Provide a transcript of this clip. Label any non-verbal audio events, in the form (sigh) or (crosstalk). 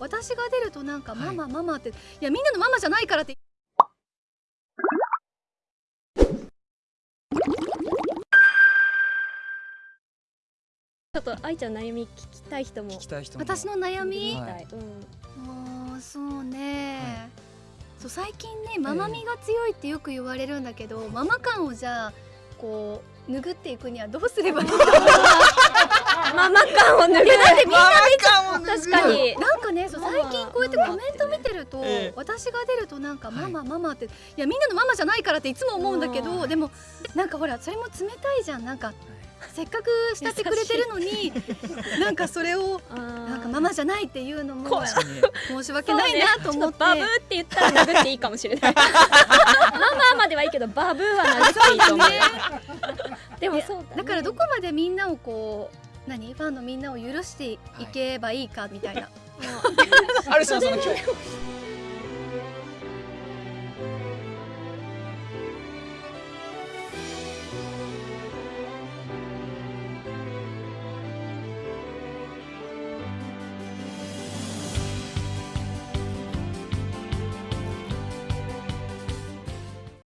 はい私が出るとなんかママママっていやみんなのママじゃないからって。ちょっと愛ちゃん悩み聞きたい人も。私の悩み、はい。はい。うん。そうね、はい。そう最近ねママみが強いってよく言われるんだけど、ママ感をじゃあこう拭っていくにはどうすればいいの？か (laughs) ママ感を脱ぐだってみんな確かに。なんかねそう最近こうやってコメント見てると、ええ私が出るとなんかはい。ママママっていやみんなのママじゃないからっていつも思うんだけど、うんでもなんかほらそれも冷たいじゃん。なんかせっかく慕ってくれてるのになんかそれをななんかママじゃないっていうのも申し訳ないなと思って、バブーって言ったら殴っていいかもしれないママまではいいけどバブーは殴っていいと思うでもそうだ、ね、だからどこまでみんなをこう何？ファンのみんなを許していけばいいかみたいな、ある種のその今日